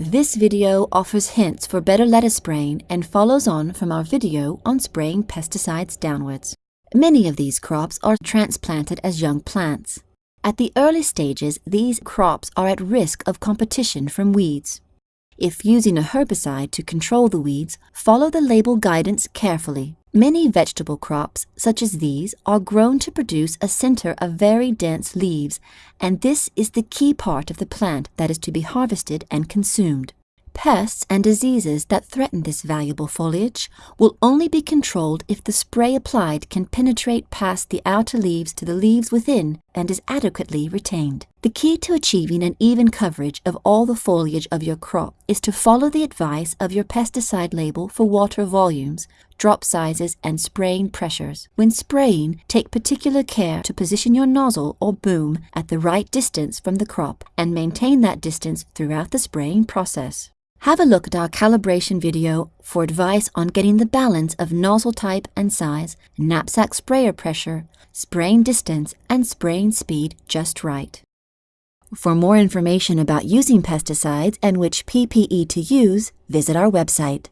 This video offers hints for better lettuce spraying and follows on from our video on spraying pesticides downwards. Many of these crops are transplanted as young plants. At the early stages, these crops are at risk of competition from weeds. If using a herbicide to control the weeds, follow the label guidance carefully. Many vegetable crops, such as these, are grown to produce a center of very dense leaves, and this is the key part of the plant that is to be harvested and consumed. Pests and diseases that threaten this valuable foliage will only be controlled if the spray applied can penetrate past the outer leaves to the leaves within and is adequately retained. The key to achieving an even coverage of all the foliage of your crop is to follow the advice of your pesticide label for water volumes, drop sizes, and spraying pressures. When spraying, take particular care to position your nozzle or boom at the right distance from the crop and maintain that distance throughout the spraying process. Have a look at our calibration video for advice on getting the balance of nozzle type and size, knapsack sprayer pressure, spraying distance, and spraying speed just right. For more information about using pesticides and which PPE to use, visit our website.